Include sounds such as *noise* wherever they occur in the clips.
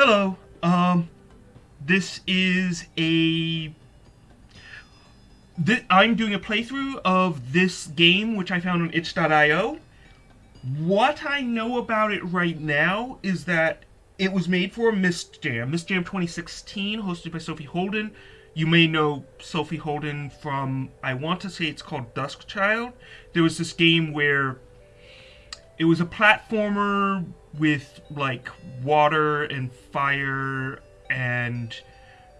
Hello. Um, this is a. Th- I'm doing a playthrough of this game, which I found on itch.io. What I know about it right now is that it was made for a Myst Jam, Myst Jam 2016, hosted by Sophie Houlden. You may know Sophie Houlden from, I want to say it's called Dusk Child. There was this game where it was a platformer with like water and fire and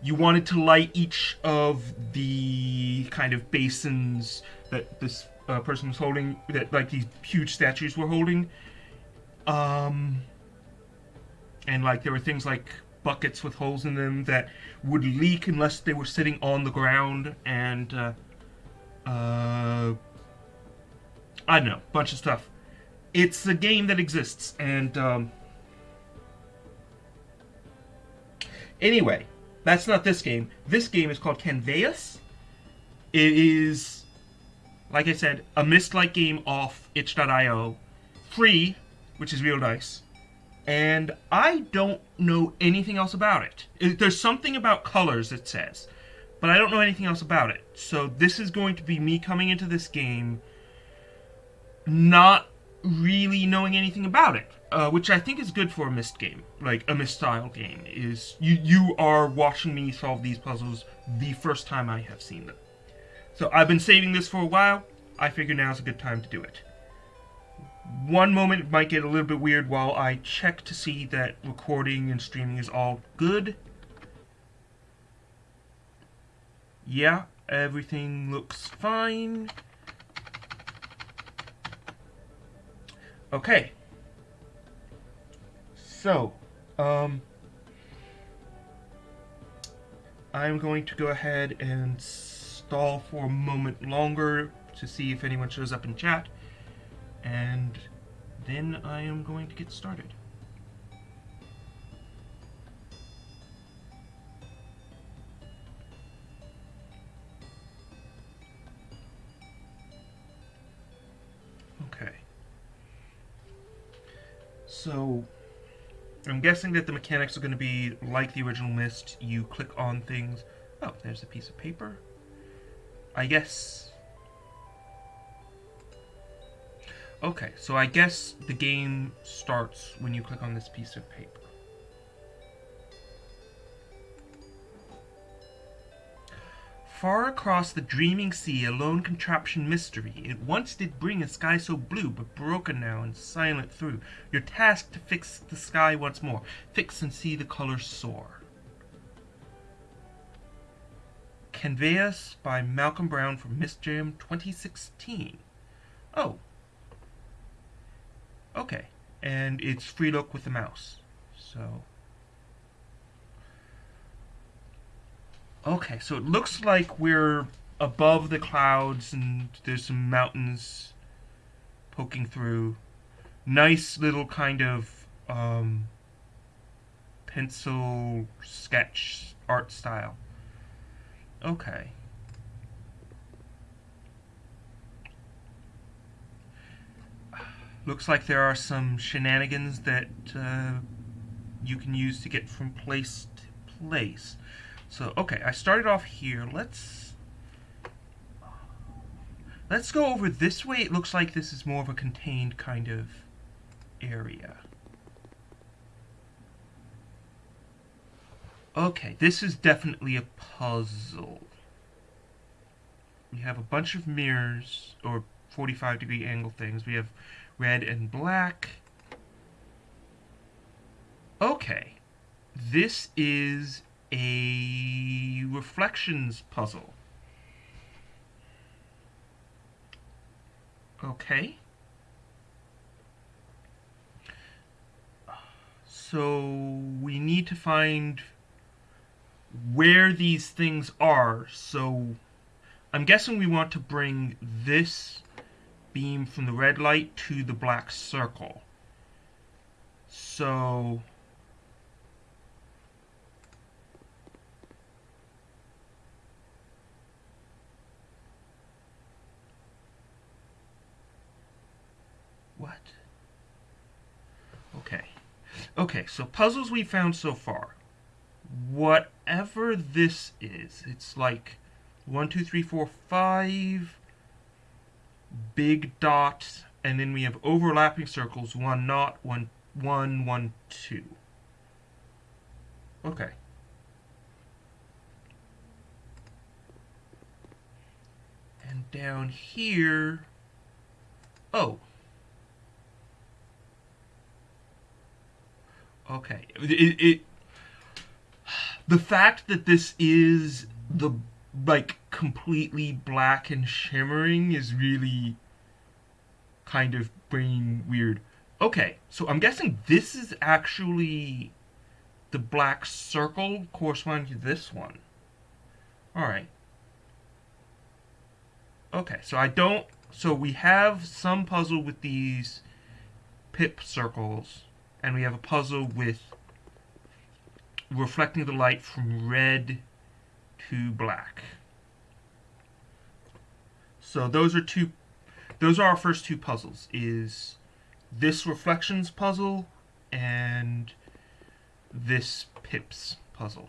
you wanted to light each of the kind of basins that this uh, person was holding that like these huge statues were holding um and like there were things like buckets with holes in them that would leak unless they were sitting on the ground and uh, uh I don't know, bunch of stuff. It's a game that exists and um Anyway, that's not this game. This game is called Canveus. It is, like I said, a Myst-like game off itch.io. Free, which is real nice. And I don't know anything else about it. There's something about colors, it says. But I don't know anything else about it. So this is going to be me coming into this game not really knowing anything about it uh, which I think is good for a Myst game, like a Myst style game. Is you you are watching me solve these puzzles the first time I have seen them. So I've been saving this for a while. I figure now is a good time to do it. One moment might get a little bit weird while I check to see that recording and streaming is all good. Yeah, everything looks fine. Okay, so, um, I'm going to go ahead and stall for a moment longer to see if anyone shows up in chat, and then I am going to get started. So, I'm guessing that the mechanics are going to be like the original Myst. You click on things. Oh, there's a piece of paper. I guess... Okay, so I guess the game starts when you click on this piece of paper. Far across the dreaming sea, a lone contraption mystery. It once did bring a sky so blue, but broken now and silent through. Your task to fix the sky once more. Fix and see the colors soar. Canveus by Malcolm Brown from Myst Jam 2016. Oh. Okay. And it's free look with the mouse. So... Okay, so it looks like we're above the clouds and there's some mountains poking through. Nice little kind of um, pencil sketch art style. Okay. Looks like there are some shenanigans that uh, you can use to get from place to place. So, okay, I started off here. Let's... Let's go over this way. It looks like this is more of a contained kind of area. Okay, this is definitely a puzzle. We have a bunch of mirrors, or 45 degree angle things. We have red and black. Okay, this is a reflections puzzle. Okay. So we need to find where these things are. So I'm guessing we want to bring this beam from the red light to the black circle. So Okay, so puzzles we found so far. Whatever this is, it's like one, two, three, four, five big dots, and then we have overlapping circles, one not, one, one, one, two. Okay. And down here, oh. Okay. It, it, the fact that this is the like completely black and shimmering is really kind of brain weird. Okay, so I'm guessing this is actually the black circle corresponding to this one. Alright. Okay, so I don't... So we have some puzzle with these pip circles, and we have a puzzle with reflecting the light from red to black. So those are two those are our first two puzzles is this reflections puzzle and this pips puzzle.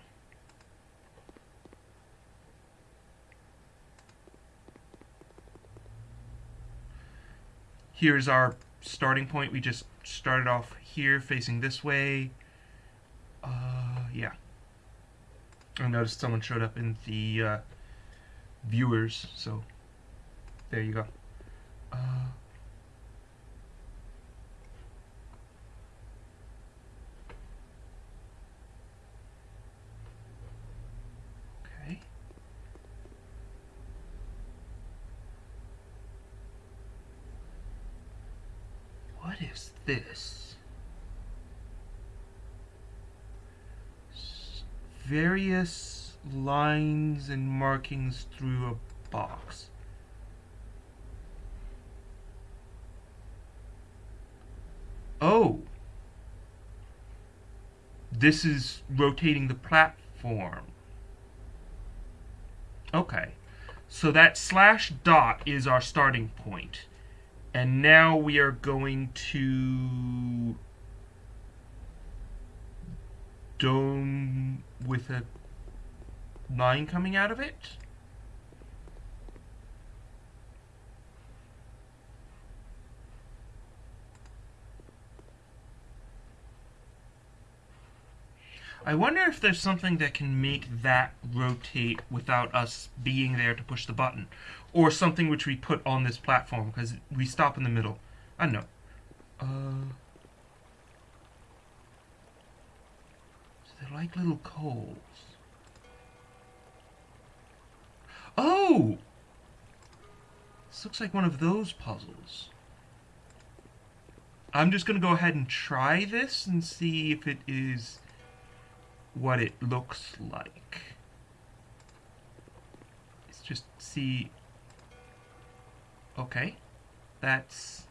Here's our starting point. We just started off here facing this way. Uh, yeah. I noticed someone showed up in the uh, viewers, so there you go. Uh, What is this? various lines and markings through a box. Oh! This is rotating the platform. Okay. So that slash dot is our starting point. And now we are going to dome with a line coming out of it. I wonder if there's something that can make that rotate without us being there to push the button. Or something which we put on this platform, because we stop in the middle. I don't know. Uh... They're like little coals. Oh! This looks like one of those puzzles. I'm just going to go ahead and try this and see if it is what it looks like. Let's just see. Okay. That's...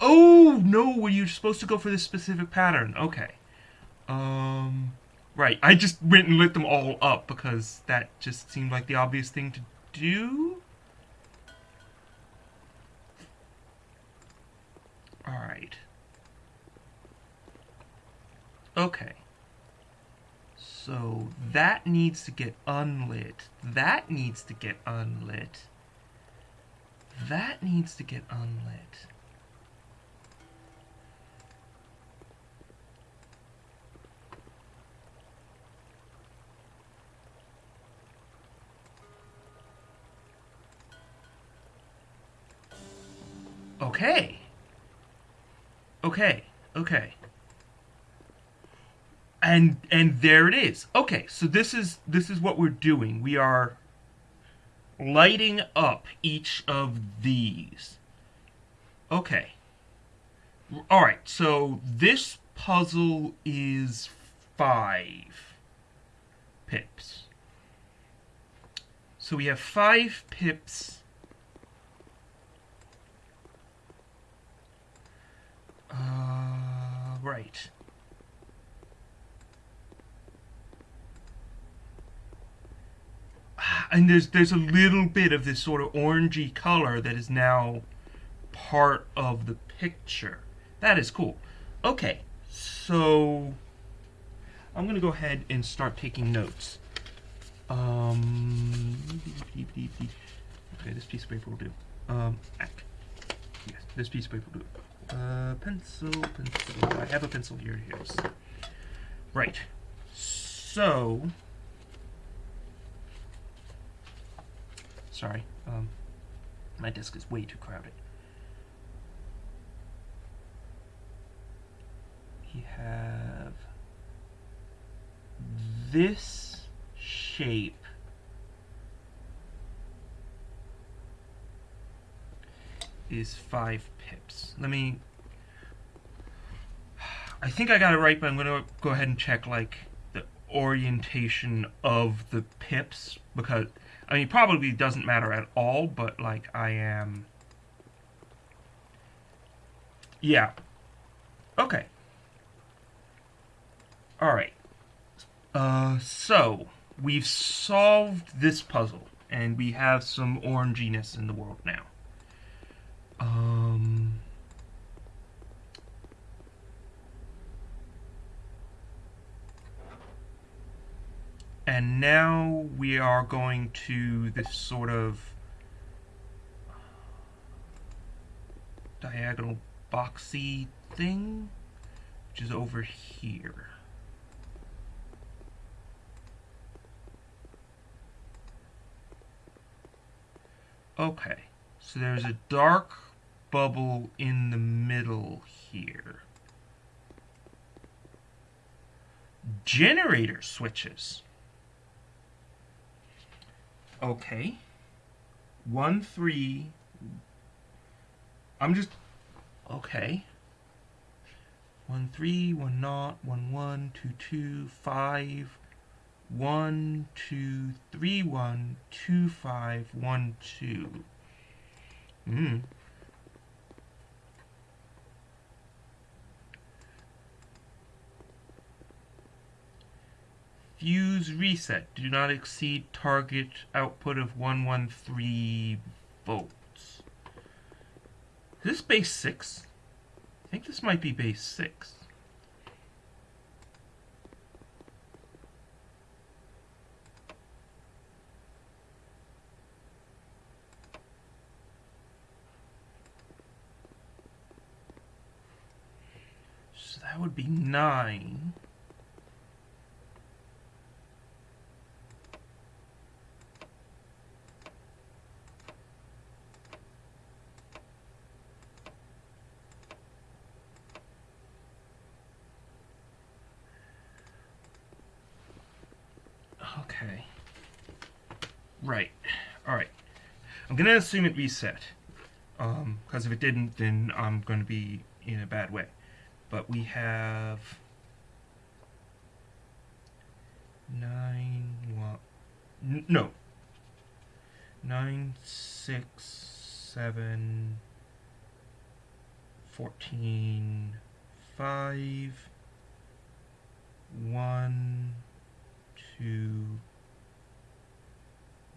Oh, no, were you supposed to go for this specific pattern? Okay. Um, right. I just went and lit them all up because that just seemed like the obvious thing to do. Alright. Okay. So that needs to get unlit. That needs to get unlit. That needs to get unlit. Okay. Okay. Okay. And and there it is. Okay, so this is this is what we're doing. We are lighting up each of these. Okay. All right. So this puzzle is 5 pips. So we have 5 pips Uh, right. And there's there's a little bit of this sort of orangey color that is now part of the picture. That is cool. Okay, So I'm going to go ahead and start taking notes. Um, okay, this piece of paper will do. Um, yes, this piece of paper will do. Uh, pencil, pencil. I have a pencil here. Here's right. So, sorry. Um, my desk is way too crowded. We have this shape is five pips. Let me. I think I got it right, but I'm gonna go ahead and check like the orientation of the pips because I mean probably doesn't matter at all, but like I am. Yeah. Okay. Alright. Uh, so, we've solved this puzzle, and we have some oranginess in the world now. Um... And now we are going to this sort of diagonal boxy thing, which is over here. Okay, so there's a dark bubble in the middle here. Generator switches. Okay. One, three. I'm just. Okay. One, three, one, not, one, one, two, two, five, one, two, three, one, two, five, one, two. Hmm. Fuse reset. Do not exceed target output of 113 volts. Is this base 6? I think this might be base 6. So that would be 9. Okay. Right. Alright. I'm going to assume it reset. Um, because if it didn't, then I'm going to be in a bad way. But we have... Nine... What? N no. Nine, six, seven... Fourteen... Five... One to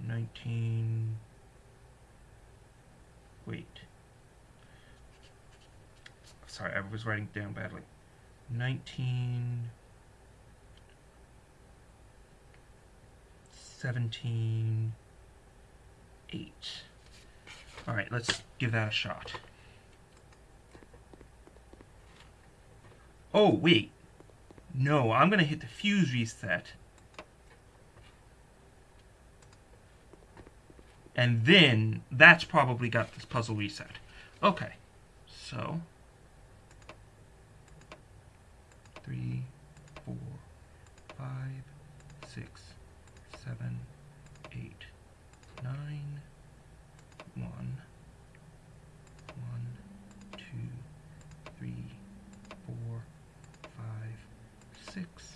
19 wait. Sorry I was writing down badly. 19 17 8 alright let's give that a shot. Oh wait. No, I'm going to hit the fuse reset. And then, that's probably got this puzzle reset. Okay, so... Three, four, five, six, seven, eight, nine, one, one, two, three, four, five, six,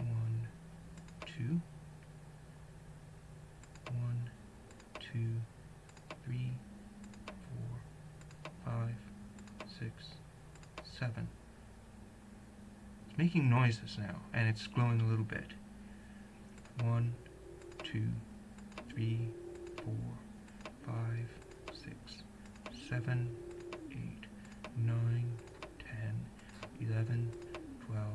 one, two, one, two, three, four, five, six, seven. It's making noises now, and it's glowing a little bit. One, two, three, four, five, six, seven, eight, nine, ten, 11, 12,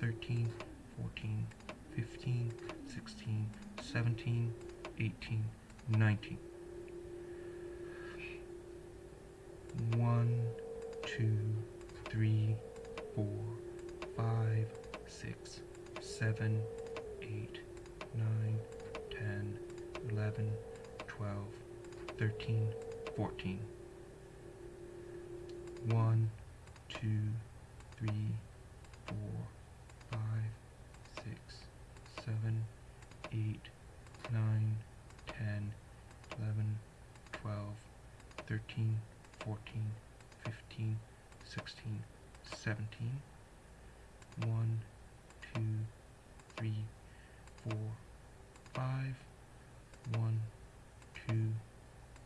13, 14, 15, 16, 17, 18, 19. 1, 2, 3, 4, 5, 6, 7, 8, 9, 10, 11, 12, 13, 14. 1, 2, 3, 4, 5, 6, 7, 8, 9, 10, 11, 12, 13, 14, 15, 16, 17. 1, 2, 3, 4, 5. 1, 2,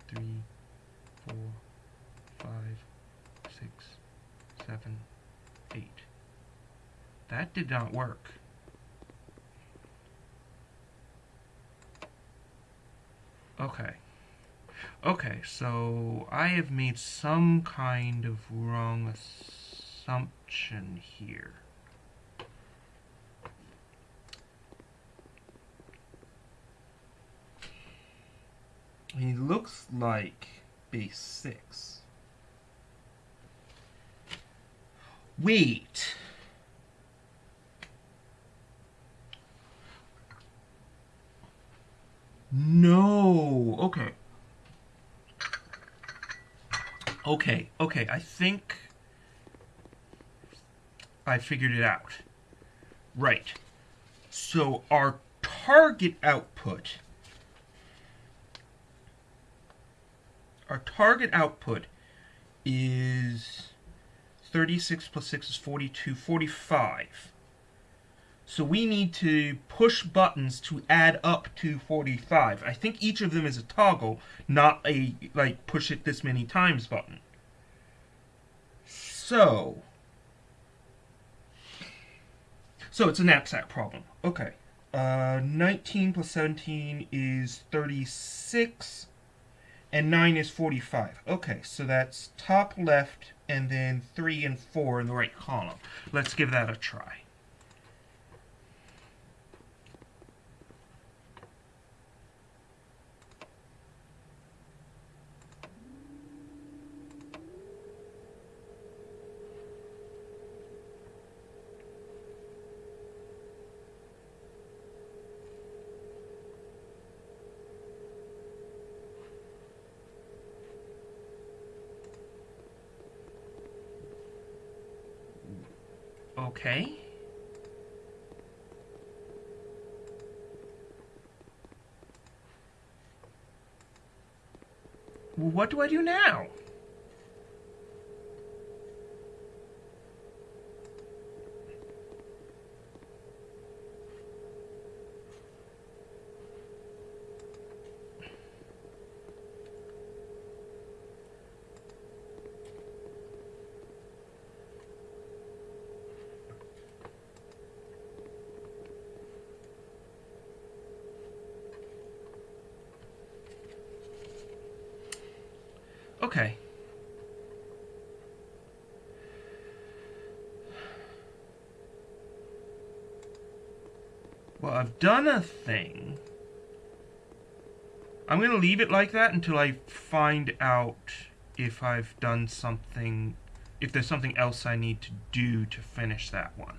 3, 4, 5, 6, 7, 8. Did not work. Okay. Okay, so I have made some kind of wrong assumption here. He looks like base 6. Wait. No. Okay. Okay, okay, I think I figured it out. Right. So our target output our target output is 36 plus 6 is 42, 45. So we need to push buttons to add up to 45. I think each of them is a toggle, not a, like, push it this many times button. So, so it's a knapsack problem. Okay. Uh, 19 plus 17 is 36 and 9 is 45. Okay, so that's top left and then 3 and 4 in the right column. Let's give that a try. Okay. Well, what do I do now? Okay. Well, I've done a thing. I'm going to leave it like that until I find out if I've done something, if there's something else I need to do to finish that one.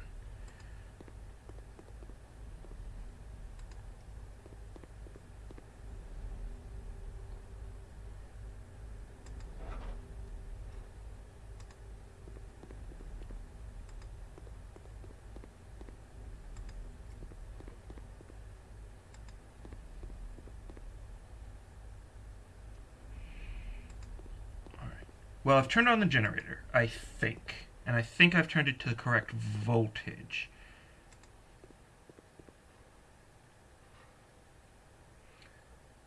Well, I've turned on the generator, I think. And I think I've turned it to the correct voltage.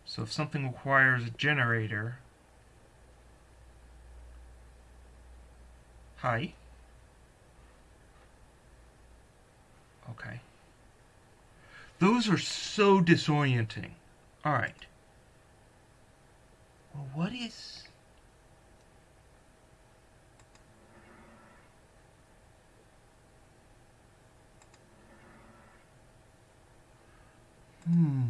So if something requires a generator... Hi. Okay. Those are so disorienting. Alright. Well, what is... Hmm.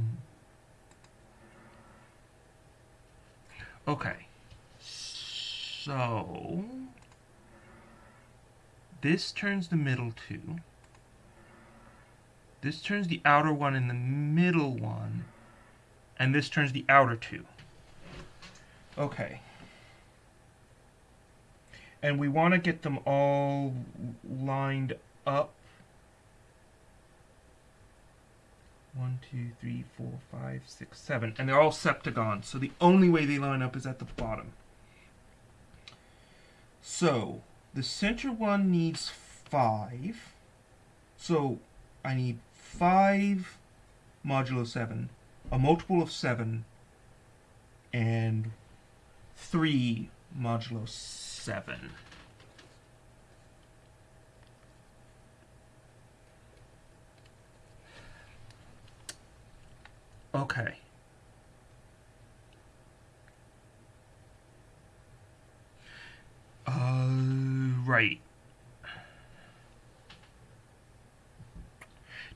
Okay. So, this turns the middle two. This turns the outer one and the middle one. And this turns the outer two. Okay. And we want to get them all lined up One, two, three, four, five, six, seven. And they're all septagons. So the only way they line up is at the bottom. So the center one needs five. So I need five modulo seven, a multiple of seven, and three modulo seven. Okay. Uh, right.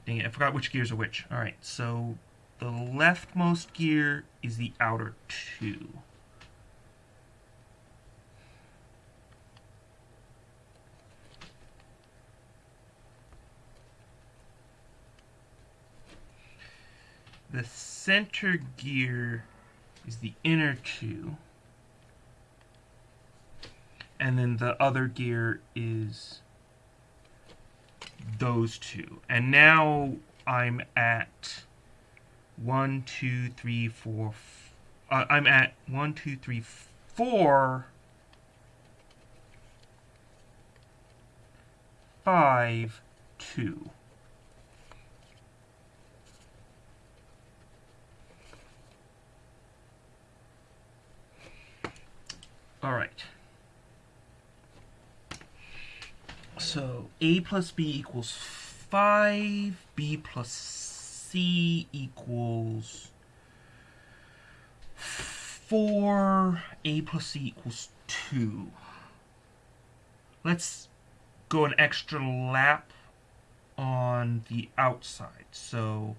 Dang it, I forgot which gears are which. Alright, so the leftmost gear is the outer two. The center gear is the inner two. And then the other gear is those two. And now I'm at one, two, three, four. Uh, I'm at one, two, three, four, five, two. All right. So a plus b equals 5, b plus c equals 4, a plus c equals 2. Let's go an extra lap on the outside. So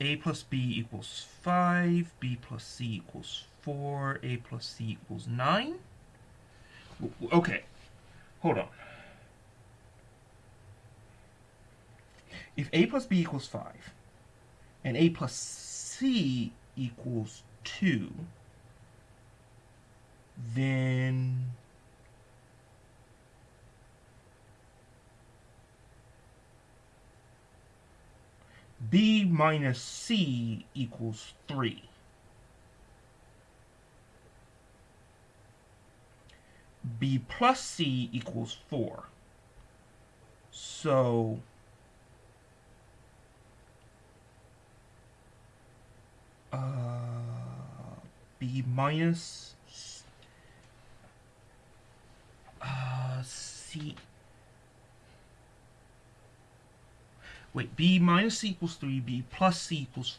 a plus b equals 5, b plus c equals 4, a plus c equals 9. Okay, hold on. If a plus b equals 5, and a plus c equals 2, then b minus c equals 3. B plus c equals 4. So uh, b minus uh, c. Wait b minus c equals 3 b plus c equals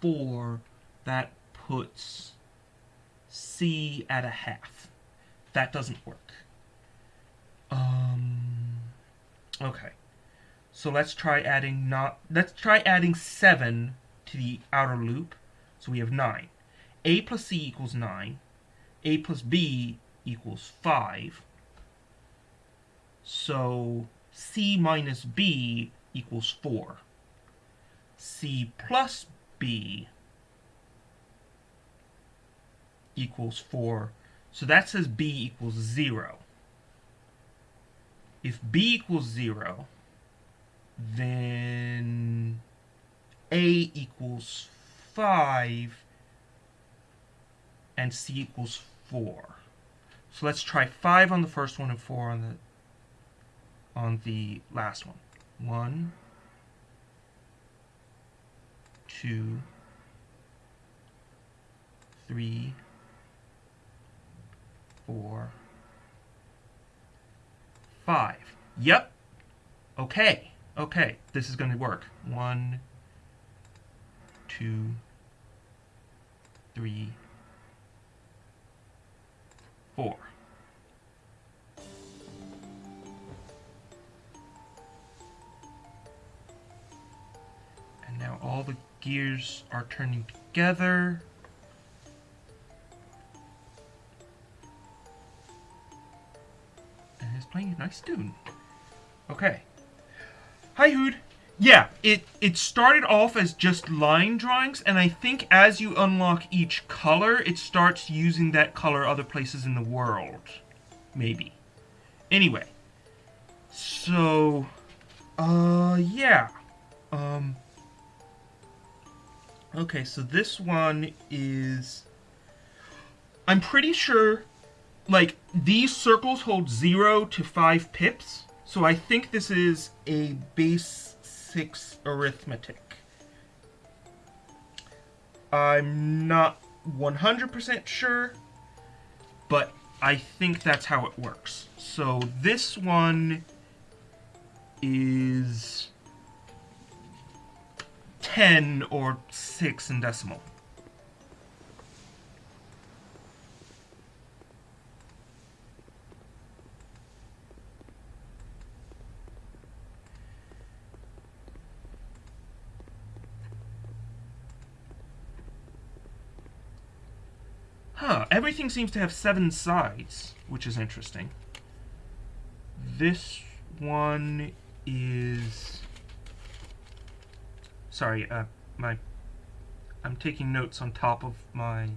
4 that puts c at a half that doesn't work. Um, okay. So let's try adding not let's try adding 7 to the outer loop. So we have 9. A plus C equals 9. A plus B equals 5. So C minus B equals 4. C plus B equals 4 so that says b equals 0. If b equals 0, then a equals 5 and c equals 4. So let's try 5 on the first one and 4 on the on the last one. 1 2 3 four, five. Yep. Okay. Okay. This is going to work. One, two, three, four. And now all the gears are turning together. Playing a nice tune. Okay. Hi, Hood. Yeah, it, it started off as just line drawings, and I think as you unlock each color, it starts using that color other places in the world. Maybe. Anyway. So, uh, yeah. Um, okay, so this one is... I'm pretty sure, like, these circles hold 0 to 5 pips, so I think this is a base 6 arithmetic. I'm not 100% sure, but I think that's how it works. So this one is 10 or 6 in decimal. Huh, everything seems to have seven sides, which is interesting. This one is... Sorry, uh, my... I'm taking notes on top of my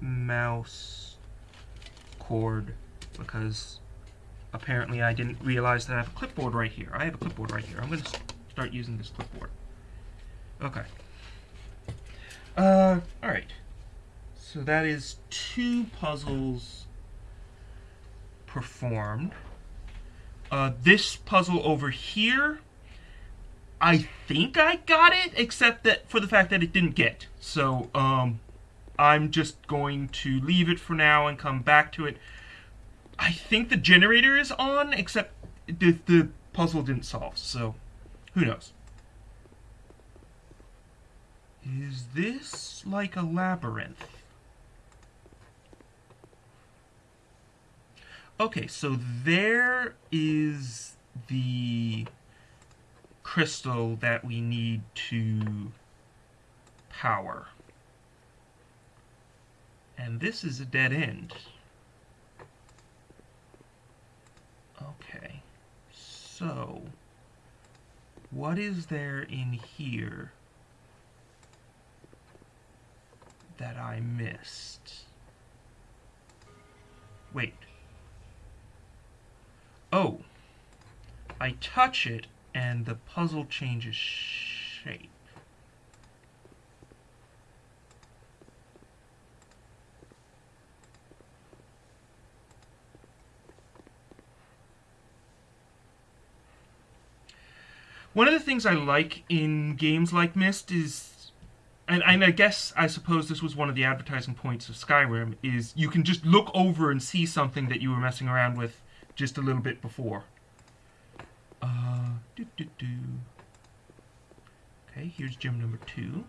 mouse cord because apparently I didn't realize that I have a clipboard right here. I have a clipboard right here. I'm going to start using this clipboard. Okay. Uh, alright. So that is two puzzles performed. Uh, this puzzle over here, I think I got it, except that for the fact that it didn't get. So um, I'm just going to leave it for now and come back to it. I think the generator is on, except the, the puzzle didn't solve, so who knows. Is this like a labyrinth? Okay, so there is the crystal that we need to power. And this is a dead end. Okay, so what is there in here that I missed? Wait. Oh, I touch it and the puzzle changes shape. One of the things I like in games like Myst is, and, and I guess I suppose this was one of the advertising points of Skyrim, is you can just look over and see something that you were messing around with just a little bit before. Uh, doo -doo -doo. Okay, here's gem number two.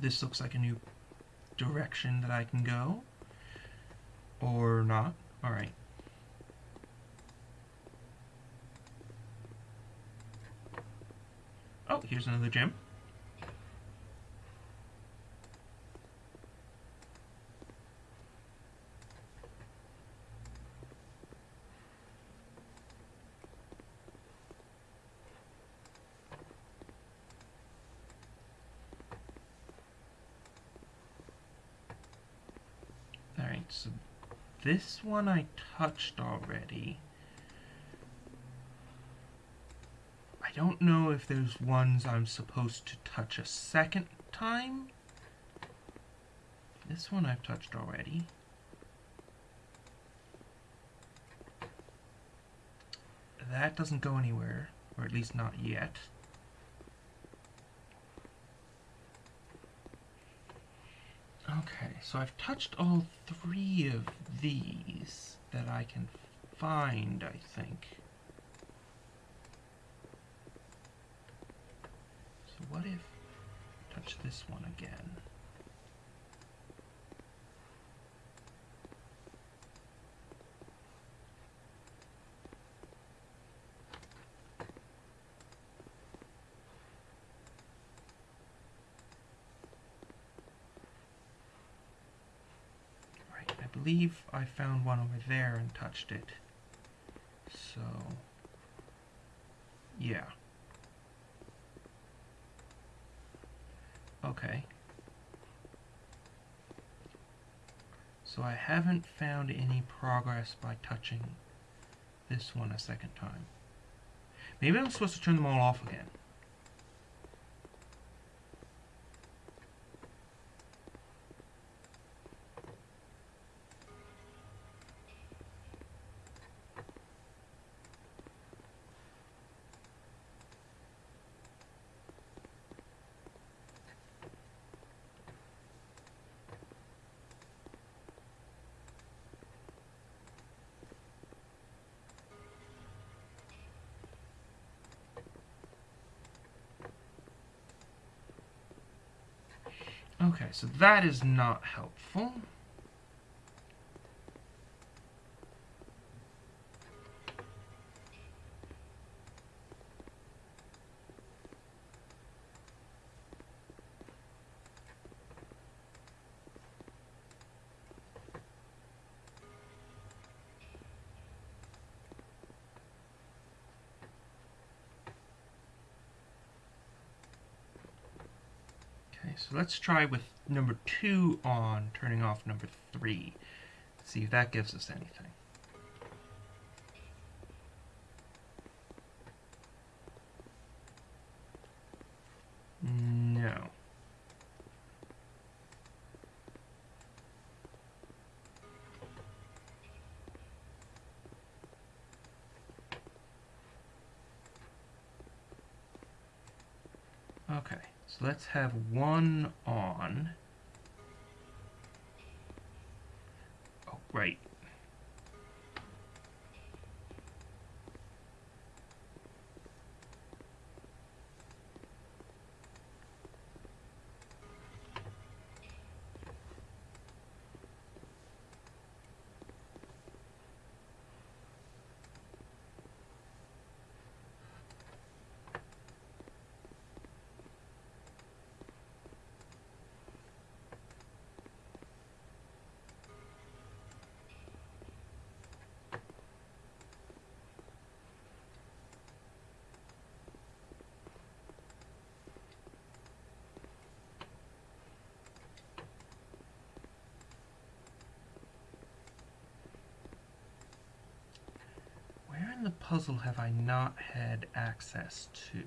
This looks like a new direction that I can go. Or not. Alright. Oh, here's another gem. so this one I touched already. I don't know if there's ones I'm supposed to touch a second time. This one I've touched already. That doesn't go anywhere, or at least not yet. Okay, so I've touched all three of these that I can find, I think. So what if touch this one again? Believe I found one over there and touched it. So, yeah. Okay. So I haven't found any progress by touching this one a second time. Maybe I'm supposed to turn them all off again. Okay, so that is not helpful. Okay, so let's try with number two on, turning off number three. See if that gives us anything. No. Okay, so let's have one on. Right. Where in the puzzle have I not had access to?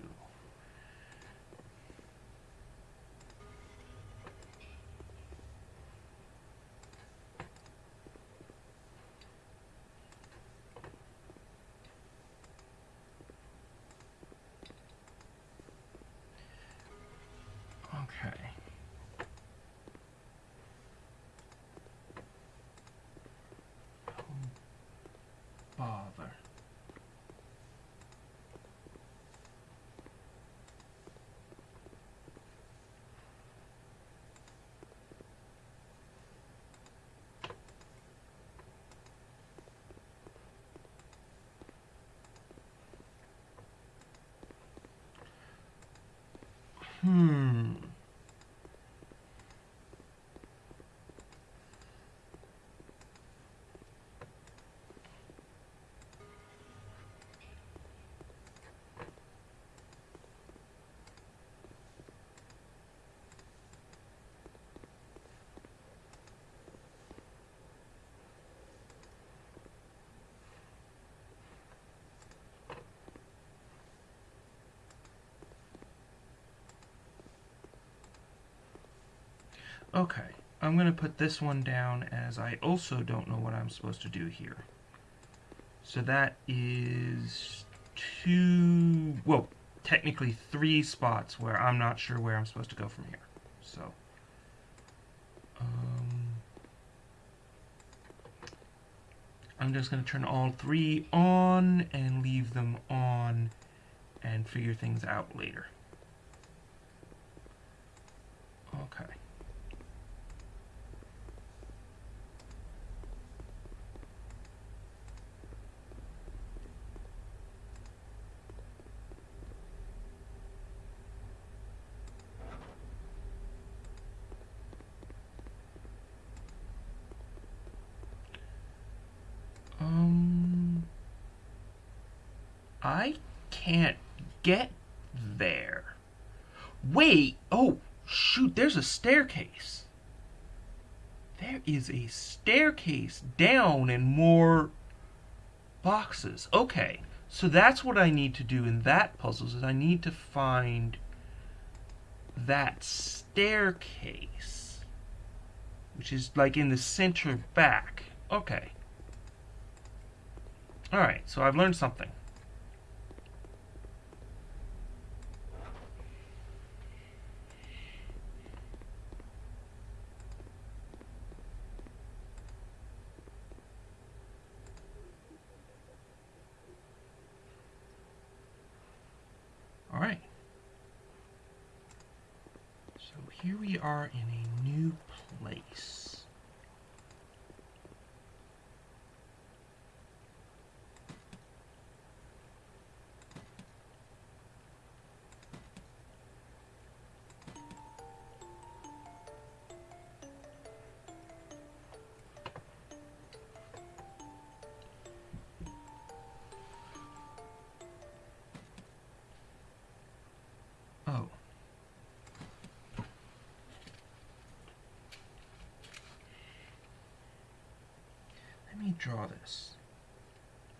Okay. Oh, bother. Hmm. Okay, I'm going to put this one down as I also don't know what I'm supposed to do here. So that is two, well, technically three spots where I'm not sure where I'm supposed to go from here. So, um, I'm just going to turn all three on and leave them on and figure things out later. Okay. I can't get there. Wait, oh, shoot, there's a staircase. There is a staircase down and more boxes. Okay, so that's what I need to do in that puzzle is I need to find that staircase, which is like in the center back. Okay. Alright, so I've learned something. Alright. So here we are in a new place. Draw this.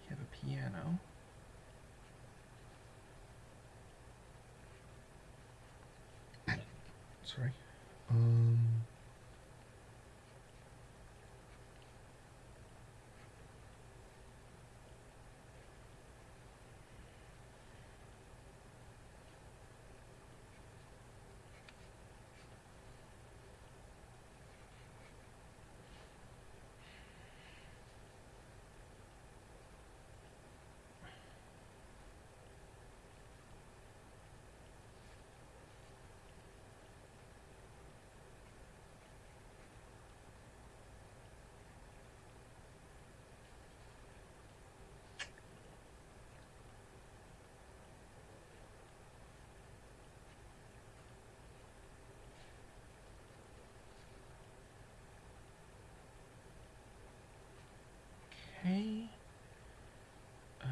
You have a piano. Sorry. Um. Okay. Uh,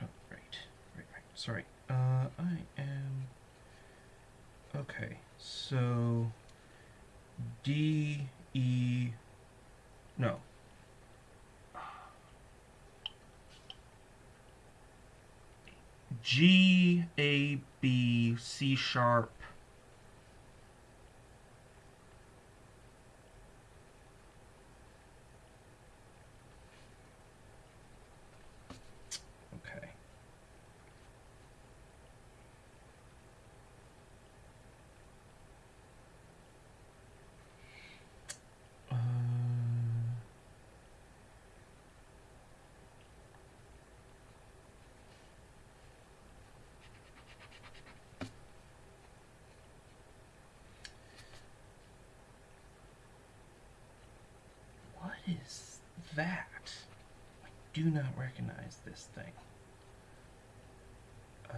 oh, right, right, right. Sorry. Uh, I am. Okay, so D E. No. G A B C sharp. Okay. Uh, What is that? I do not recognize this thing. Uh,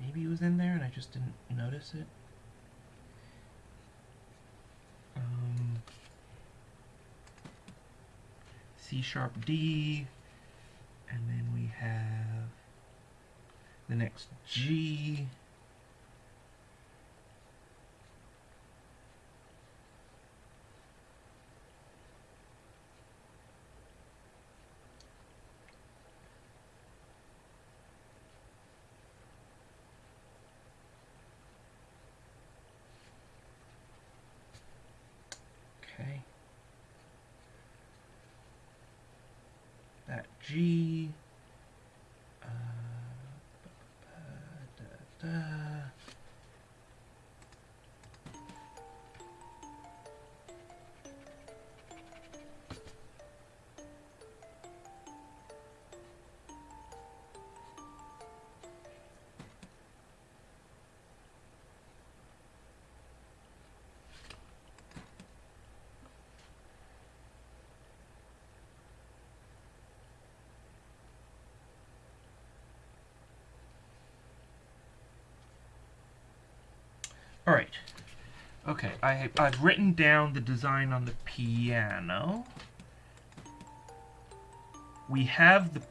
maybe it was in there and I just didn't notice it. Um, C sharp D, and then we have the next G. All right. Okay, I, I've written down the design on the piano. We have the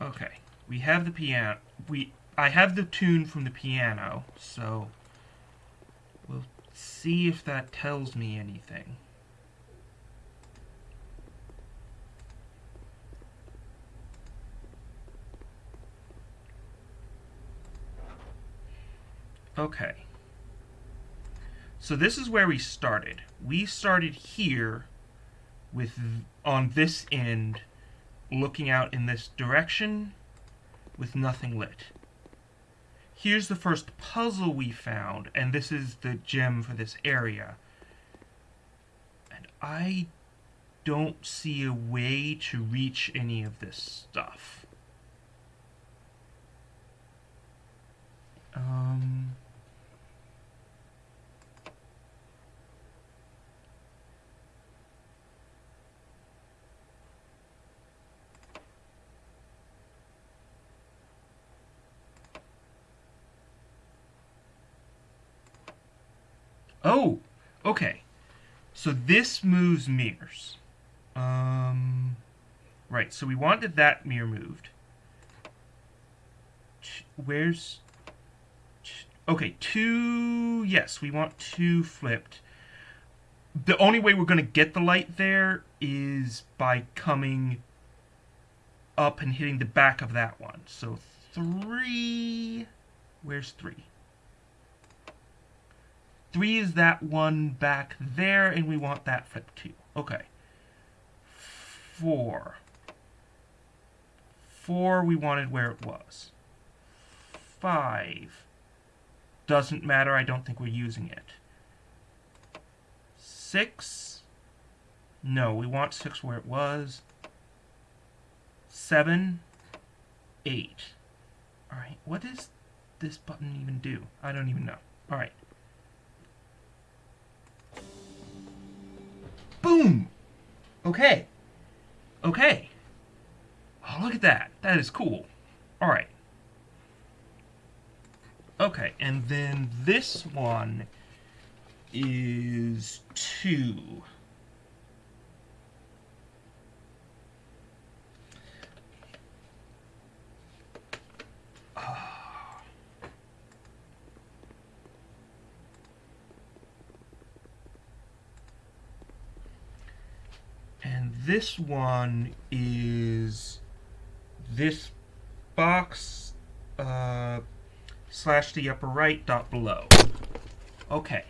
Okay, we have the piano. We I have the tune from the piano, so we'll see if that tells me anything. Okay. So this is where we started. We started here with on this end looking out in this direction with nothing lit. Here's the first puzzle we found, and this is the gem for this area. And I don't see a way to reach any of this stuff. Um... Oh, okay. So this moves mirrors. Um, right, so we wanted that mirror moved. Where's... Okay, two... Yes, we want two flipped. The only way we're going to get the light there is by coming up and hitting the back of that one. So three... Where's three? Three is that one back there, and we want that flipped too. Okay. Four. Four, we wanted where it was. Five. Doesn't matter, I don't think we're using it. Six. No, we want six where it was. Seven. Eight. Alright, what does this button even do? I don't even know. Alright. Boom! Okay. Okay. Oh, look at that. That is cool. Alright. Okay, and then this one is two. This one is this box uh, slash the upper right dot below. Okay.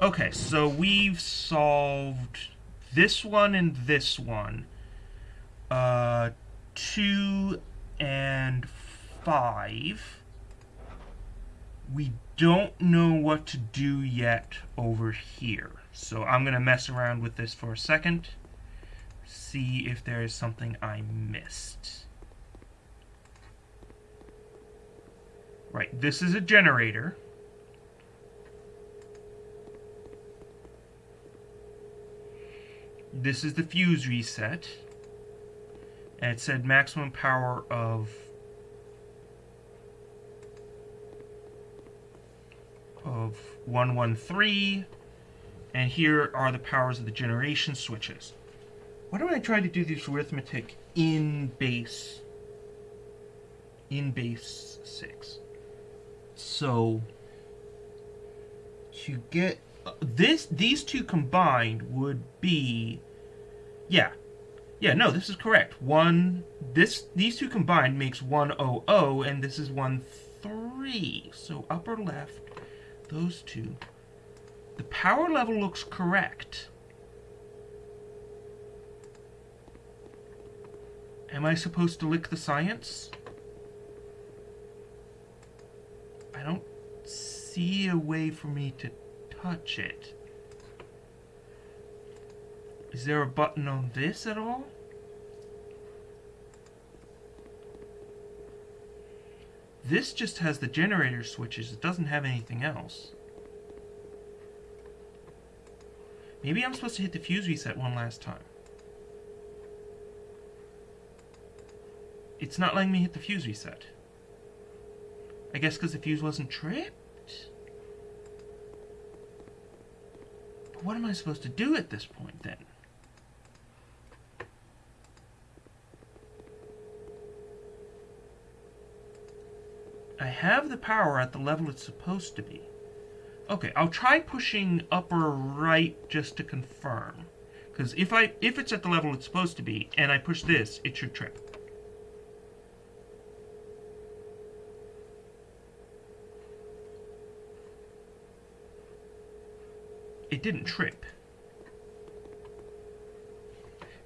Okay, so we've solved this one and this one. Uh, two and five. We don't know what to do yet over here. So I'm going to mess around with this for a second see if there is something I missed. Right, this is a generator. This is the fuse reset. And it said maximum power of of 113 and here are the powers of the generation switches. Why don't I try to do this arithmetic in base in base 6? So to get uh, this these two combined would be yeah. Yeah, no, this is correct. One this these two combined makes 100 and this is 1, 3. So upper left those two. The power level looks correct. Am I supposed to lick the science? I don't see a way for me to touch it. Is there a button on this at all? This just has the generator switches. It doesn't have anything else. Maybe I'm supposed to hit the fuse reset one last time. It's not letting me hit the fuse reset. I guess because the fuse wasn't tripped? But what am I supposed to do at this point, then? I have the power at the level it's supposed to be. Okay, I'll try pushing upper right just to confirm. Because if I if it's at the level it's supposed to be, and I push this, it should trip. It didn't trip.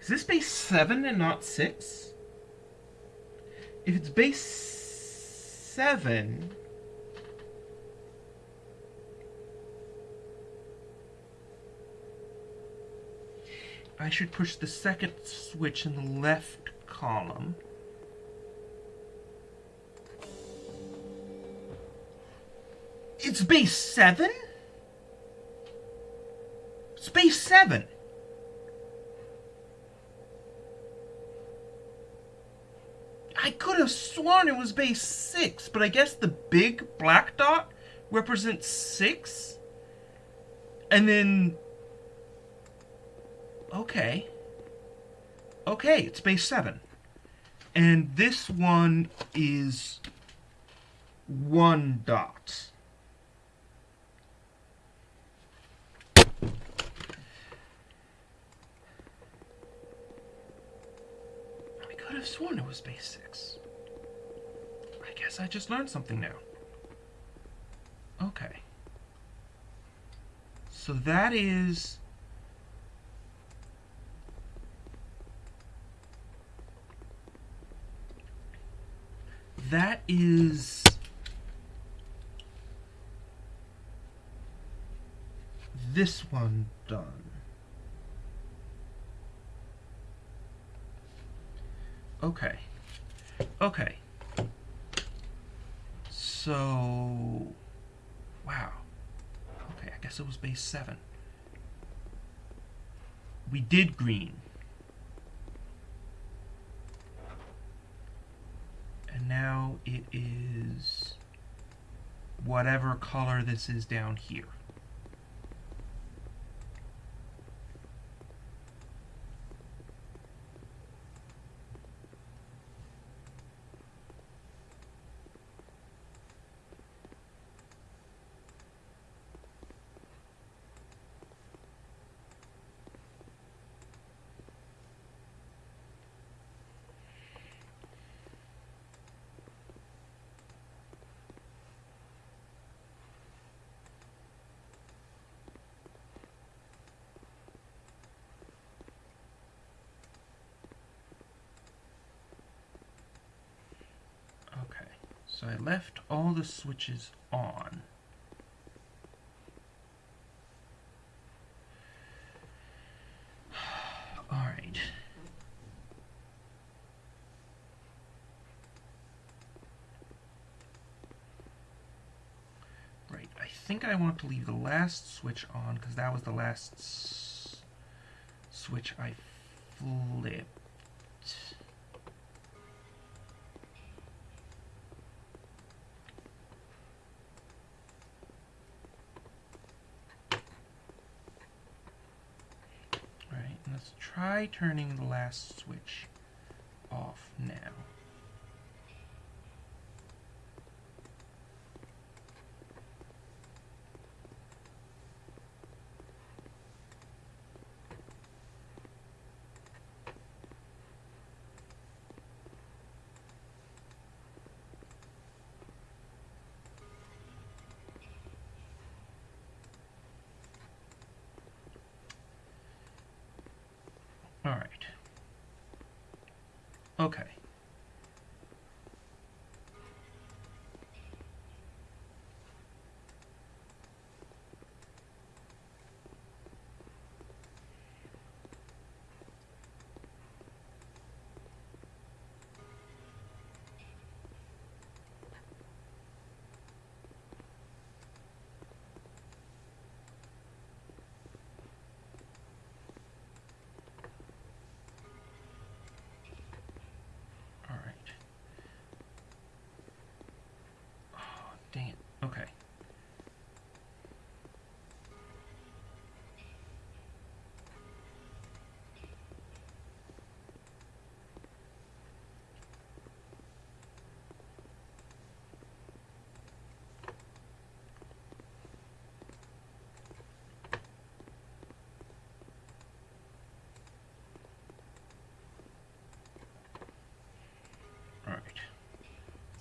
Is this base 7 and not 6? If it's base 7... I should push the second switch in the left column. It's base 7? Space 7! I could have sworn it was base 6, but I guess the big black dot represents 6? And then Okay. Okay, it's base 7. And this one is one dot. I could have sworn it was base 6. I guess I just learned something now. Okay. So that is that is this one done. Okay. Okay. So, wow. Okay, I guess it was base 7. We did green. And now it is whatever color this is down here. So I left all the switches on. *sighs* Alright. Right, I think I want to leave the last switch on because that was the last switch I flipped. Try turning the last switch off now.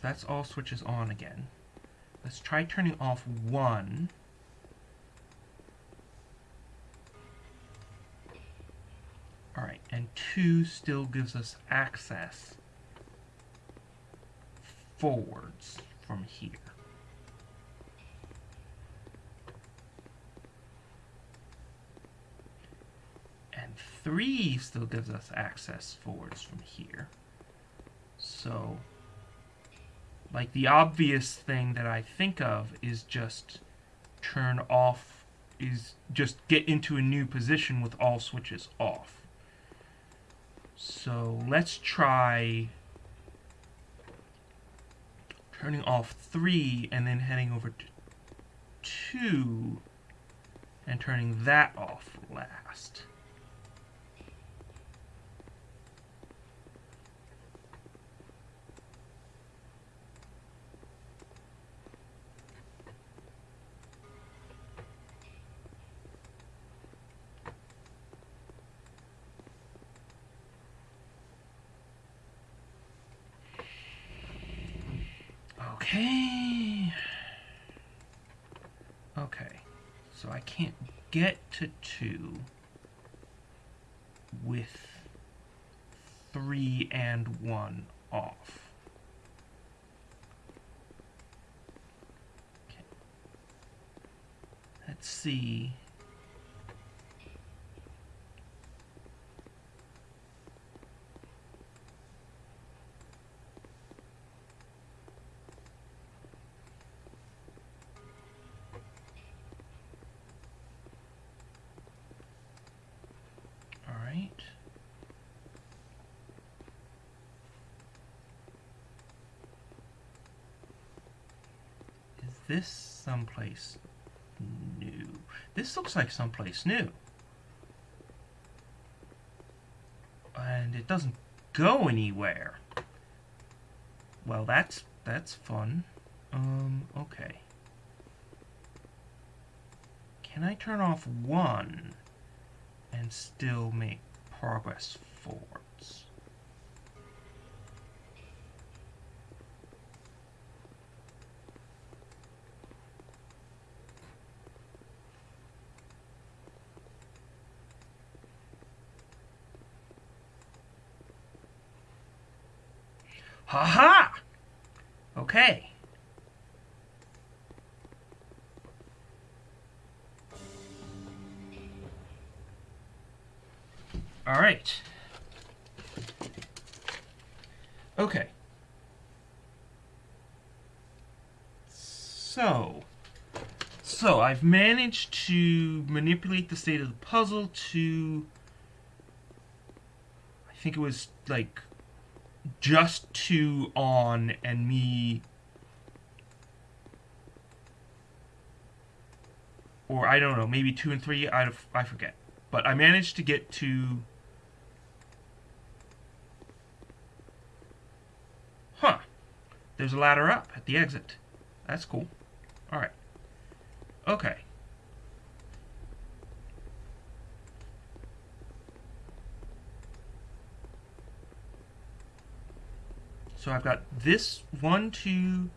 That's all switches on again. Let's try turning off one. Alright, and two still gives us access forwards from here. And three still gives us access forwards from here. So, like the obvious thing that I think of is just turn off, is just get into a new position with all switches off. So let's try turning off 3 and then heading over to 2 and turning that off last. Okay. Okay. So I can't get to 2 with 3 and 1 off. Okay. Let's see. All right. Is this someplace new? This looks like someplace new. And it doesn't go anywhere. Well, that's that's fun. Um, okay. Can I turn off one? and still make progress forwards. Ha ha! Okay. All right. Okay. So, so I've managed to manipulate the state of the puzzle to, I think it was like just two on and me, or I don't know, maybe two and three. I I forget, but I managed to get to Huh. There's a ladder up at the exit. That's cool. Alright. Okay. So I've got this one, two,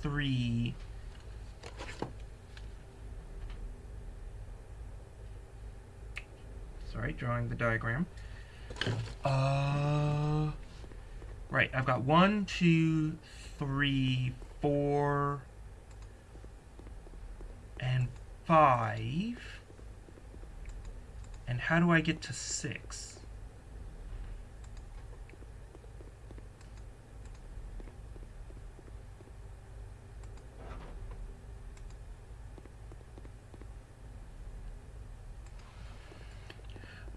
three. Sorry, drawing the diagram. Uh... Right, I've got one, two, three, four, and five. And how do I get to six?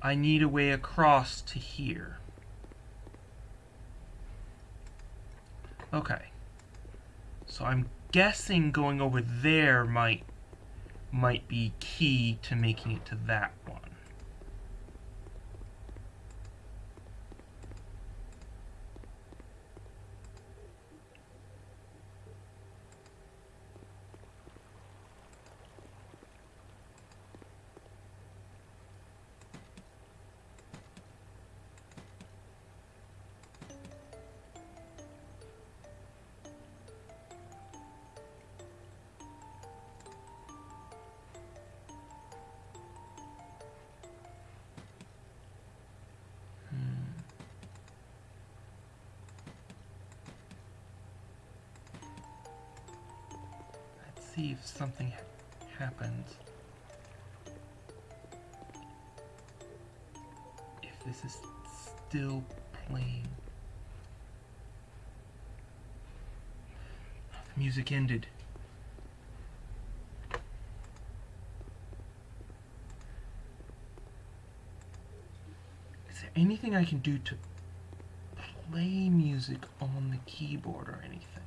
I need a way across to here. Okay. So I'm guessing going over there might might be key to making it to that one. This is still playing. The music ended. Is there anything I can do to play music on the keyboard or anything?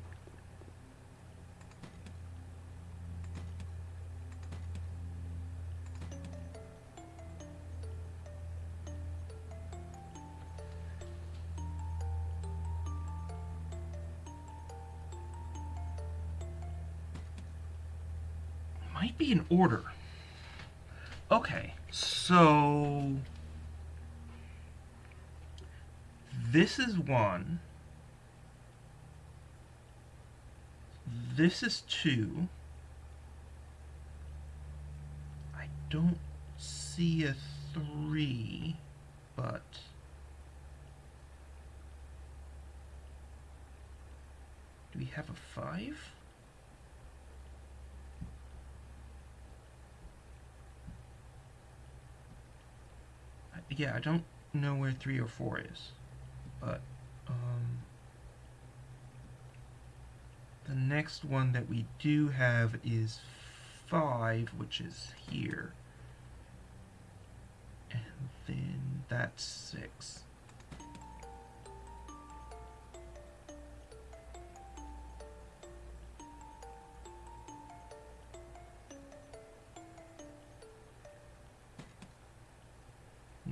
Be in order. Okay, so this is one. This is two. I don't see a three, but do we have a five? Yeah, I don't know where 3 or 4 is. But, um, the next one that we do have is 5, which is here. And then that's 6.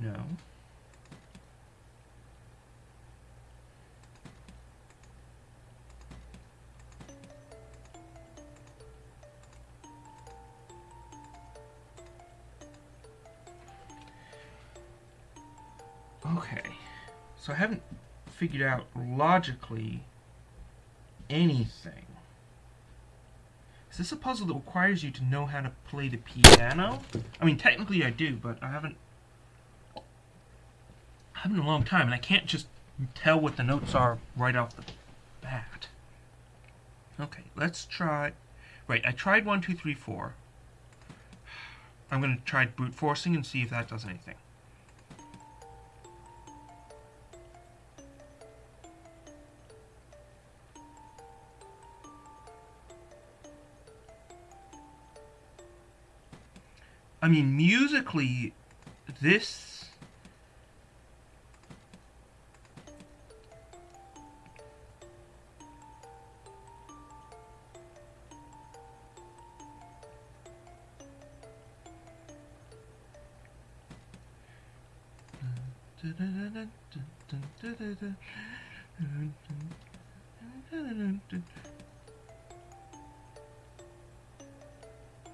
No. Okay, so I haven't figured out logically anything. Is this a puzzle that requires you to know how to play the piano? I mean, technically I do, but I haven't having a long time, and I can't just tell what the notes are right off the bat. Okay, let's try... Right, I tried one, two, three, four. I'm going to try brute forcing and see if that does anything. I mean, musically, this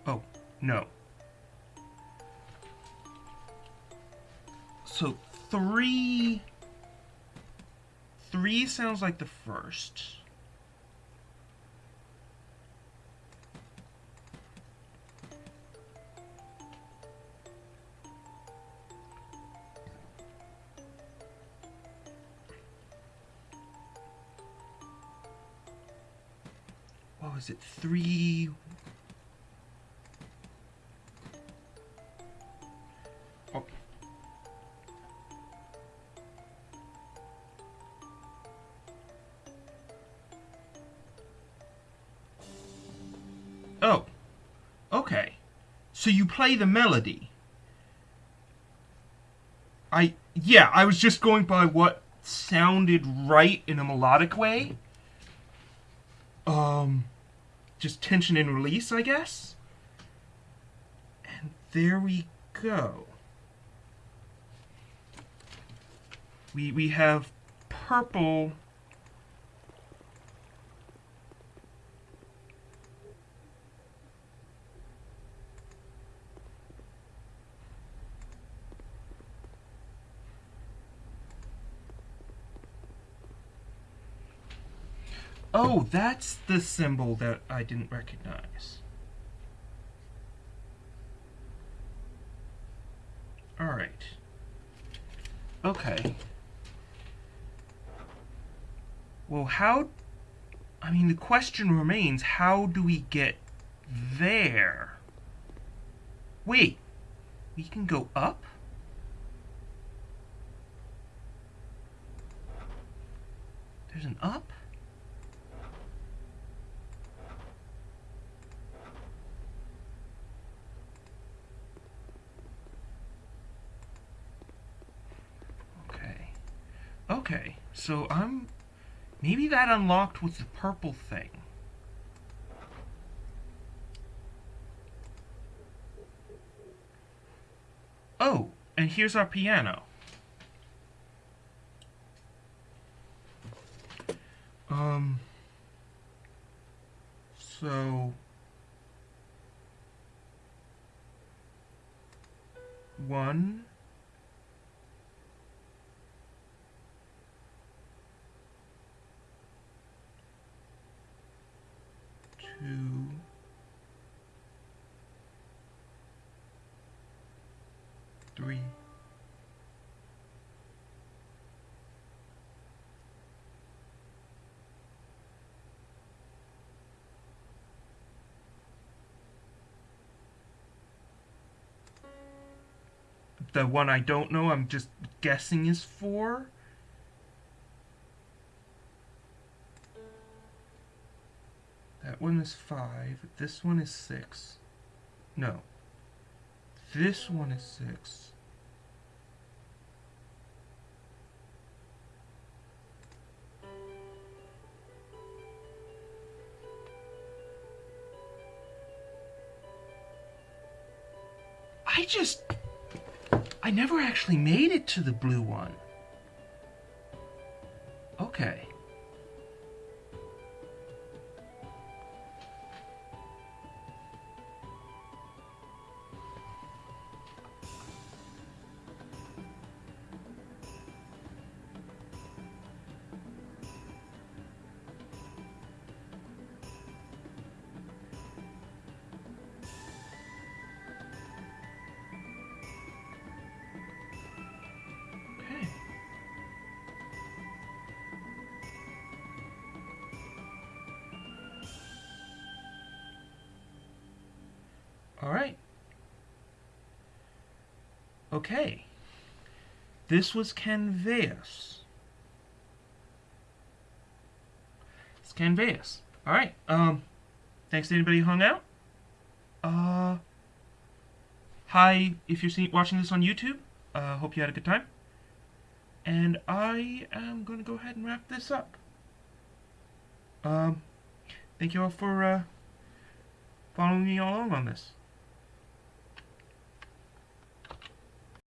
Oh, no. So three... Three sounds like the first. It three? Oh. oh. Okay. So you play the melody. I yeah, I was just going by what sounded right in a melodic way. Um just tension and release, I guess. And there we go. We, we have purple Oh, that's the symbol that I didn't recognize. Alright. Okay. Well, how... I mean, the question remains, how do we get there? Wait. We can go up? There's an up? Okay, so I'm... Maybe that unlocked with the purple thing. Oh, and here's our piano. Um... So... One... two, three, the one I don't know, I'm just guessing is four. One is 5. This one is 6. No. This one is 6. I just... I never actually made it to the blue one. Okay. Okay. This was Canveus. It's Canveus. All right. Um, thanks to anybody who hung out. Uh, hi, if you're watching this on YouTube. Uh, hope you had a good time. And I am going to go ahead and wrap this up. Um, thank you all for uh, following me along on this.